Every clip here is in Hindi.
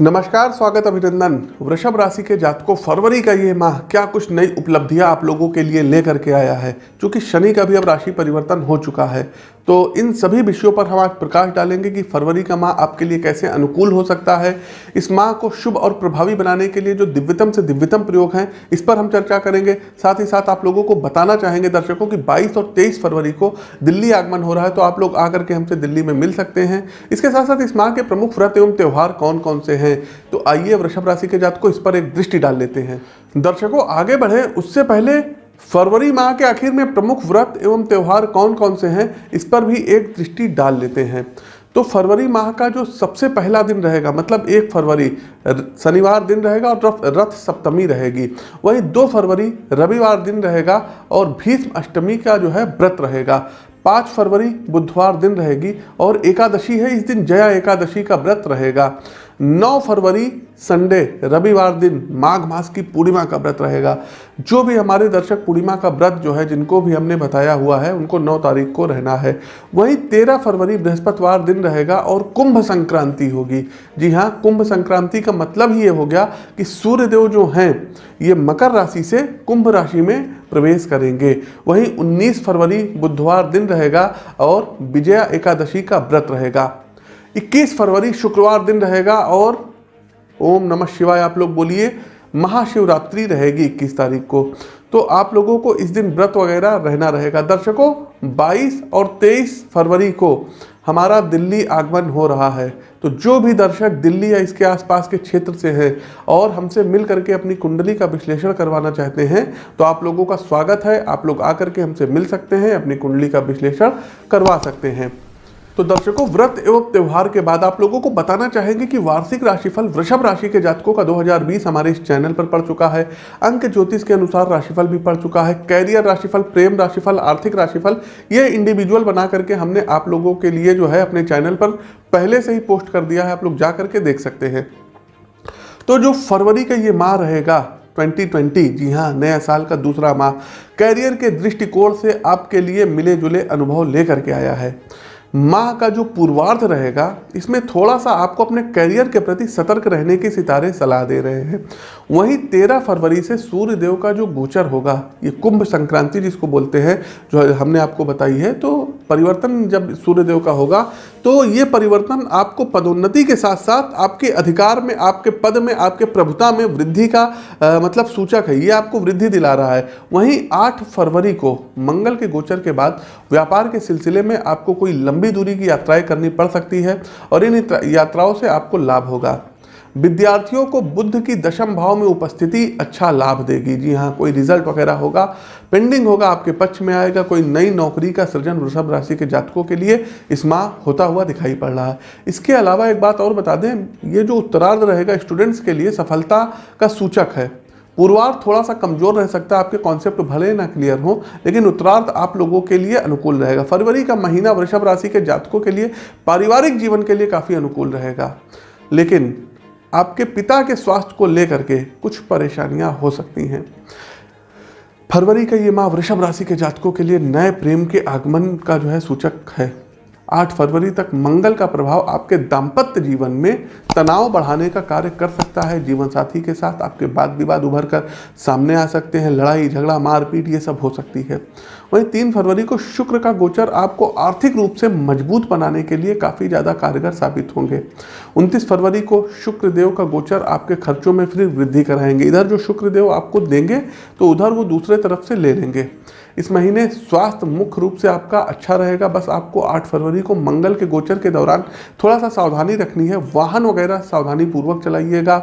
नमस्कार, स्वागत अभिनंदन। वृषभ राशि के जातकों, फरवरी का ये माह क्या कुछ नई उपलब्धियाँ आप लोगों के लिए लेकर के आया है? क्योंकि शनि का भी अब राशि परिवर्तन हो चुका है तो इन सभी विषयों पर हम आज प्रकाश डालेंगे कि फरवरी का माह आपके लिए कैसे अनुकूल हो सकता है। इस माह को शुभ और प्रभावी बनाने के लिए जो दिव्यतम से दिव्यतम प्रयोग हैं, इस पर हम चर्चा करेंगे। साथ ही साथ आप लोगों को बताना चाहेंगे दर्शकों कि 22 और 23 फरवरी को दिल्ली आगमन हो रहा है तो आप लोग आकर के हमसे दिल्ली में मिल सकते हैं। इसके साथ साथ इस माह के प्रमुख व्रत एवं त्यौहार कौन कौन से हैं तो आइए वृषभ राशि के जात को इस पर एक दृष्टि डाल लेते हैं। दर्शकों, आगे बढ़े, उससे पहले फरवरी माह के आखिर में प्रमुख व्रत एवं त्यौहार कौन कौन से हैं, इस पर भी एक दृष्टि डाल लेते हैं। तो फरवरी माह का जो सबसे पहला दिन रहेगा मतलब एक फरवरी शनिवार दिन रहेगा और रथ सप्तमी रहेगी। वही दो फरवरी, रविवार दिन रहेगा और भीष्म अष्टमी का जो है व्रत रहेगा। पाँच फरवरी, बुधवार दिन रहेगी और एकादशी है, इस दिन जया एकादशी का व्रत रहेगा। 9 फरवरी संडे, रविवार दिन माघ मास की पूर्णिमा का व्रत रहेगा। जो भी हमारे दर्शक पूर्णिमा का व्रत जो है, जिनको भी हमने बताया हुआ है, उनको 9 तारीख को रहना है। वहीं 13 फरवरी बृहस्पतिवार दिन रहेगा और कुंभ संक्रांति होगी। जी हाँ कुंभ संक्रांति का मतलब ही ये हो गया कि सूर्यदेव जो हैं, ये मकर राशि से कुंभ राशि में प्रवेश करेंगे। वहीं 19 फरवरी बुधवार दिन रहेगा और विजया एकादशी का व्रत रहेगा। 21 फरवरी शुक्रवार दिन रहेगा और ओम नमः शिवाय, आप लोग बोलिए, महाशिवरात्रि रहेगी 21 तारीख को। तो आप लोगों को इस दिन व्रत वगैरह रहना रहेगा। दर्शकों 22 और 23 फरवरी को हमारा दिल्ली आगमन हो रहा है। तो जो भी दर्शक दिल्ली या इसके आसपास के क्षेत्र से हैं और हमसे मिल करके अपनी कुंडली का विश्लेषण करवाना चाहते हैं तो आप लोगों का स्वागत है। आप लोग आकर के हमसे मिल सकते हैं, अपनी कुंडली का विश्लेषण करवा सकते हैं। तो दर्शकों, व्रत एवं त्यौहार के बाद आप लोगों को बताना चाहेंगे कि वार्षिक राशिफल वृषभ राशि के जातकों का 2020 हमारे इस चैनल पर पड़ चुका है। अंक ज्योतिष के अनुसार राशिफल भी पड़ चुका है। कैरियर राशिफल, प्रेम राशिफल, आर्थिक राशिफल, ये इंडिविजुअल बना करके हमने आप लोगों के लिए जो है अपने चैनल पर पहले से ही पोस्ट कर दिया है। आप लोग जा करके देख सकते हैं। तो जो फरवरी का ये माह रहेगा 2020 जी हाँ नया साल का दूसरा माह, कैरियर के दृष्टिकोण से आपके लिए मिले जुले अनुभव लेकर के आया है। माह का जो पूर्वार्ध रहेगा, इसमें थोड़ा सा आपको अपने करियर के प्रति सतर्क रहने के सितारे सलाह दे रहे हैं। वहीं तेरह फरवरी से सूर्य देव का जो गोचर होगा, ये कुंभ संक्रांति जिसको बोलते हैं, जो हमने आपको बताई है तो परिवर्तन जब सूर्यदेव का होगा तो ये परिवर्तन आपको पदोन्नति के साथ साथ आपके अधिकार में आपके पद में आपके प्रभुता में वृद्धि का आ, मतलब सूचक है। ये आपको वृद्धि दिला रहा है। वहीं आठ फरवरी को मंगल के गोचर के बाद व्यापार के सिलसिले में आपको कोई लंबी दूरी की यात्राएँ करनी पड़ सकती है और इन यात्राओं से आपको लाभ होगा। विद्यार्थियों को बुद्ध की दशम भाव में उपस्थिति अच्छा लाभ देगी। जी हाँ कोई रिज़ल्ट वगैरह होगा पेंडिंग होगा, आपके पक्ष में आएगा, कोई नई नौकरी का सृजन वृषभ राशि के जातकों के लिए इस माह होता हुआ दिखाई पड़ रहा है। इसके अलावा एक बात और बता दें, ये जो उत्तरार्ध रहेगा स्टूडेंट्स के लिए सफलता का सूचक है। पूर्वार्ध थोड़ा सा कमज़ोर रह सकता है, आपके कॉन्सेप्ट भले ना क्लियर हो, लेकिन उत्तरार्ध आप लोगों के लिए अनुकूल रहेगा। फरवरी का महीना वृषभ राशि के जातकों के लिए, पारिवारिक जीवन के लिए काफ़ी अनुकूल रहेगा। लेकिन आपके पिता के स्वास्थ्य को लेकर के कुछ परेशानियाँ हो सकती हैं। फरवरी का ये माह वृषभ राशि के जातकों के लिए नए प्रेम के आगमन का जो है सूचक है। आठ फरवरी तक मंगल का प्रभाव आपके दाम्पत्य जीवन में तनाव बढ़ाने का कार्य कर सकता है। जीवन साथी के साथ आपके वाद विवाद उभर कर सामने आ सकते हैं। लड़ाई, झगड़ा, मारपीट ये सब हो सकती है। वहीं तीन फरवरी को शुक्र का गोचर आपको आर्थिक रूप से मज़बूत बनाने के लिए काफ़ी ज़्यादा कारगर साबित होंगे। उनतीस फरवरी को शुक्र देव का गोचर आपके खर्चों में फिर वृद्धि कराएँगे। इधर जो शुक्र देव आपको देंगे तो उधर वो दूसरे तरफ़ से ले लेंगे। इस महीने स्वास्थ्य मुख्य रूप से आपका अच्छा रहेगा। बस आपको 8 फरवरी को मंगल के गोचर के दौरान थोड़ा सा सावधानी रखनी है। वाहन वगैरह सावधानी पूर्वक चलाइएगा।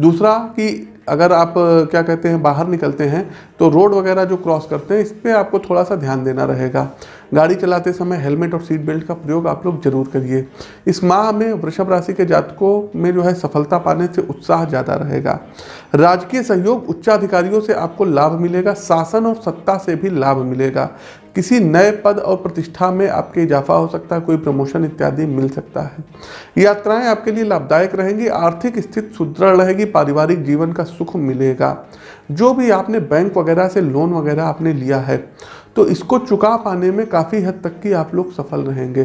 दूसरा कि अगर आप क्या कहते हैं, बाहर निकलते हैं तो रोड वगैरह जो क्रॉस करते हैं, इस पर आपको थोड़ा सा ध्यान देना रहेगा। गाड़ी चलाते समय हेलमेट और सीट बेल्ट का प्रयोग आप लोग ज़रूर करिए। इस माह में वृषभ राशि के जातकों में जो है सफलता पाने से उत्साह ज़्यादा रहेगा। राजकीय सहयोग उच्चाधिकारियों से आपको लाभ मिलेगा, शासन और सत्ता से भी लाभ मिलेगा। किसी नए पद और प्रतिष्ठा में आपके इजाफा हो सकता है, कोई प्रमोशन इत्यादि मिल सकता है। यात्राएँ आपके लिए लाभदायक रहेंगी, आर्थिक स्थिति सुदृढ़ रहेगी, पारिवारिक जीवन का सुख मिलेगा। जो भी आपने बैंक वगैरह से लोन वगैरह आपने लिया है तो इसको चुका पाने में काफ़ी हद तक की आप लोग सफल रहेंगे।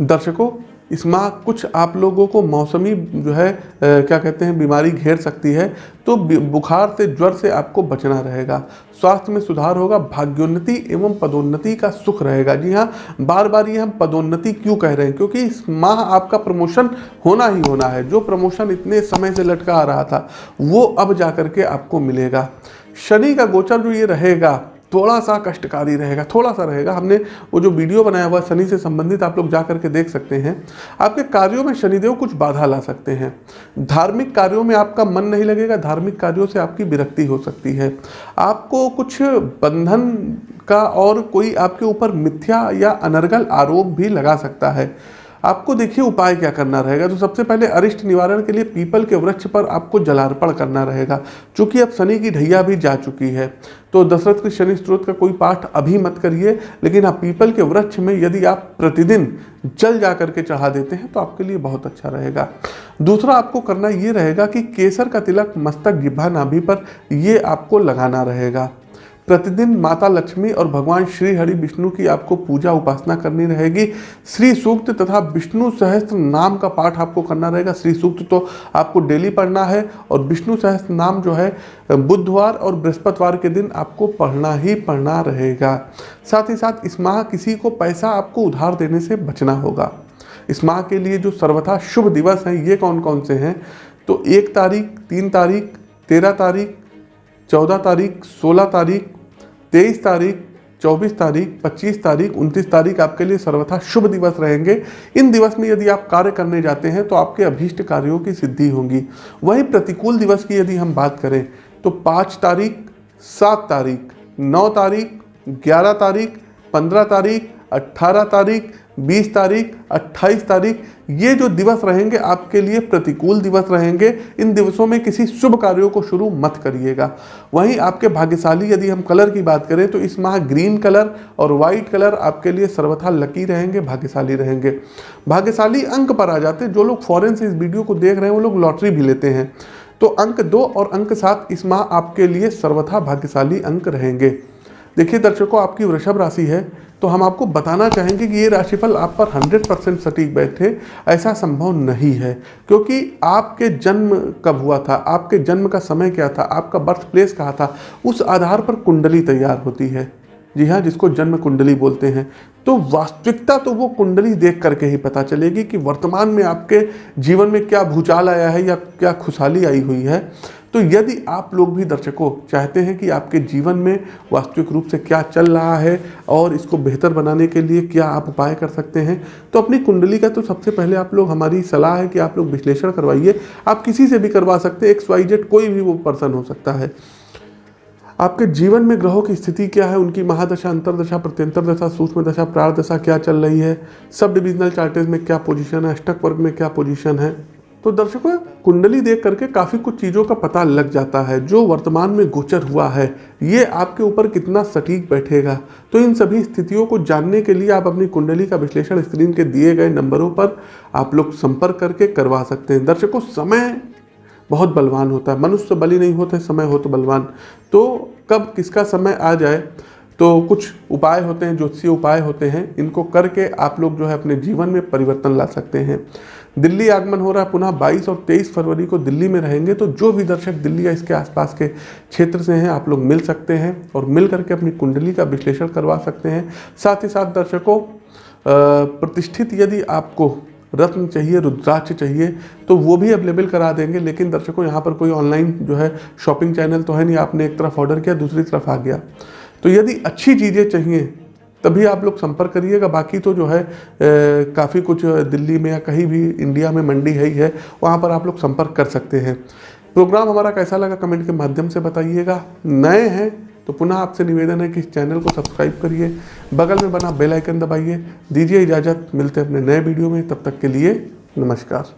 दर्शकों इस माह कुछ आप लोगों को मौसमी जो है आ, क्या कहते हैं बीमारी घेर सकती है तो बुखार से ज्वर से आपको बचना रहेगा। स्वास्थ्य में सुधार होगा भाग्योन्नति एवं पदोन्नति का सुख रहेगा। जी हाँ बार बार ये हम पदोन्नति क्यों कह रहे हैं? क्योंकि इस माह आपका प्रमोशन होना ही होना है। जो प्रमोशन इतने समय से लटका आ रहा था वो अब जा करके आपको मिलेगा। शनि का गोचर जो ये रहेगा थोड़ा सा कष्टकारी रहेगा थोड़ा सा रहेगा। हमने वो जो वीडियो बनाया हुआ शनि से संबंधित, आप लोग जा करके देख सकते हैं। आपके कार्यों में शनिदेव कुछ बाधा ला सकते हैं। धार्मिक कार्यों में आपका मन नहीं लगेगा, धार्मिक कार्यों से आपकी विरक्ति हो सकती है। आपको कुछ बंधन का और कोई आपके ऊपर मिथ्या या अनर्गल आरोप भी लगा सकता है। आपको देखिए उपाय क्या करना रहेगा? तो सबसे पहले अरिष्ट निवारण के लिए पीपल के वृक्ष पर आपको जलार्पण करना रहेगा। चूँकि अब शनि की ढैया भी जा चुकी है तो दशरथ के शनि स्त्रोत का कोई पाठ अभी मत करिए। लेकिन आप पीपल के वृक्ष में यदि आप प्रतिदिन जल जा करके चढ़ा देते हैं तो आपके लिए बहुत अच्छा रहेगा। दूसरा आपको करना ये रहेगा कि केसर का तिलक मस्तक जिब्भा नाभि पर ये आपको लगाना रहेगा। प्रतिदिन माता लक्ष्मी और भगवान श्री हरि विष्णु की आपको पूजा उपासना करनी रहेगी। श्री सूक्त तथा विष्णु सहस्त्र नाम का पाठ आपको करना रहेगा। श्री सूक्त तो आपको डेली पढ़ना है और विष्णु सहस्त्र नाम जो है, बुधवार और बृहस्पतिवार के दिन आपको पढ़ना ही पढ़ना रहेगा। साथ ही साथ इस माह किसी को पैसा आपको उधार देने से बचना होगा। इस माह के लिए जो सर्वथा शुभ दिवस हैं, ये कौन कौन से हैं? तो एक तारीख, तीन तारीख, तेरह तारीख, चौदह तारीख, सोलह तारीख तेईस तारीख, चौबीस तारीख, पच्चीस तारीख, उनतीस तारीख आपके लिए सर्वथा शुभ दिवस रहेंगे। इन दिवस में यदि आप कार्य करने जाते हैं तो आपके अभीष्ट कार्यों की सिद्धि होगी। वही प्रतिकूल दिवस की यदि हम बात करें तो पाँच तारीख, सात तारीख, नौ तारीख, ग्यारह तारीख, पंद्रह तारीख अट्ठारह तारीख 20 तारीख 28 तारीख, ये जो दिवस रहेंगे आपके लिए प्रतिकूल दिवस रहेंगे। इन दिवसों में किसी शुभ कार्यों को शुरू मत करिएगा। वहीं आपके भाग्यशाली यदि हम कलर की बात करें तो इस माह ग्रीन कलर और वाइट कलर आपके लिए सर्वथा लकी रहेंगे, भाग्यशाली रहेंगे। भाग्यशाली अंक पर आ जाते जो लोग फॉरन से इस वीडियो को देख रहे हैं, वो लोग लॉटरी भी लेते हैं। तो अंक दो और अंक सात, इस माह आपके लिए सर्वथा भाग्यशाली अंक रहेंगे। देखिए दर्शकों, आपकी वृषभ राशि है। तो हम आपको बताना चाहेंगे कि ये राशिफल आप पर 100 परसेंट सटीक बैठे, ऐसा संभव नहीं है, क्योंकि आपके जन्म कब हुआ था, आपके जन्म का समय क्या था, आपका बर्थ प्लेस कहाँ था, उस आधार पर कुंडली तैयार होती है। जी हाँ जिसको जन्म कुंडली बोलते हैं। तो वास्तविकता तो वो कुंडली देख करके ही पता चलेगी कि वर्तमान में आपके जीवन में क्या भूचाल आया है या क्या खुशहाली आई हुई है। तो यदि आप लोग भी दर्शकों चाहते हैं कि आपके जीवन में वास्तविक रूप से क्या चल रहा है और इसको बेहतर बनाने के लिए क्या आप उपाय कर सकते हैं तो अपनी कुंडली का तो सबसे पहले आप लोग, हमारी सलाह है कि आप लोग विश्लेषण करवाइए। आप किसी से भी करवा सकते हैं एक्स वाई जेड कोई भी वो पर्सन हो सकता है। आपके जीवन में ग्रहों की स्थिति क्या है? उनकी महादशा, अंतरदशा, प्रत्यंतर दशा, सूक्ष्म दशा प्रार दशा क्या चल रही है? सब डिविजनल चार्टेज में क्या पोजीशन है? अष्टक वर्ग में क्या पोजीशन है? तो दर्शकों, कुंडली देख करके काफ़ी कुछ चीज़ों का पता लग जाता है, जो वर्तमान में गोचर हुआ है। ये आपके ऊपर कितना सटीक बैठेगा? तो इन सभी स्थितियों को जानने के लिए आप अपनी कुंडली का विश्लेषण स्क्रीन के दिए गए नंबरों पर आप लोग संपर्क करके करवा सकते हैं। दर्शकों, समय बहुत बलवान होता है। मनुष्य बलि नहीं होते, समय हो तो बलवान। तो कब किसका समय आ जाए? तो कुछ उपाय होते हैं, ज्योतिषीय उपाय होते हैं। इनको करके आप लोग जो है अपने जीवन में परिवर्तन ला सकते हैं। दिल्ली आगमन हो रहा है, पुनः 22 और 23 फरवरी को दिल्ली में रहेंगे तो जो भी दर्शक दिल्ली या इसके आसपास के क्षेत्र से हैं, आप लोग मिल सकते हैं और मिल करके अपनी कुंडली का विश्लेषण करवा सकते हैं। साथ ही साथ दर्शकों प्रतिष्ठित यदि आपको रत्न चाहिए, रुद्राक्ष चाहिए तो वो भी अवेलेबल करा देंगे। लेकिन दर्शकों, यहाँ पर कोई ऑनलाइन जो है शॉपिंग चैनल तो है नहीं, आपने एक तरफ़ ऑर्डर किया, दूसरी तरफ़ आ गया। तो यदि अच्छी चीज़ें चाहिए, तभी आप लोग संपर्क करिएगा। बाकी तो जो है काफ़ी कुछ दिल्ली में या कहीं भी इंडिया में मंडी है ही है, वहाँ पर आप लोग संपर्क कर सकते हैं। प्रोग्राम हमारा कैसा लगा, कमेंट के माध्यम से बताइएगा। नए हैं तो पुनः आपसे निवेदन है कि इस चैनल को सब्सक्राइब करिए, बगल में बना बेल आइकन दबाइए, दीजिए इजाज़त, मिलते हैं अपने नए वीडियो में, तब तक के लिए नमस्कार।